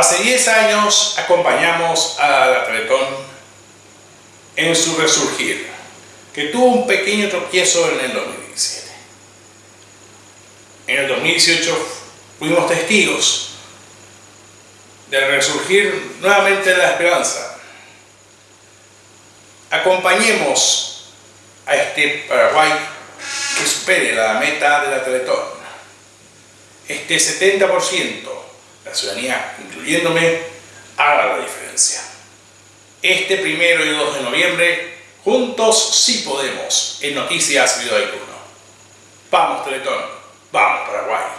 Hace 10 años acompañamos a la Teletón en su resurgir, que tuvo un pequeño tropiezo en el 2017. En el 2018 fuimos testigos del resurgir nuevamente de la esperanza. Acompañemos a este Paraguay que espere la meta de la Teletón. Este 70%, la ciudadanía, incluyéndome, haga la diferencia. Este primero y 2 de noviembre, juntos sí podemos, en Noticias Video Vamos Teletón, vamos Paraguay.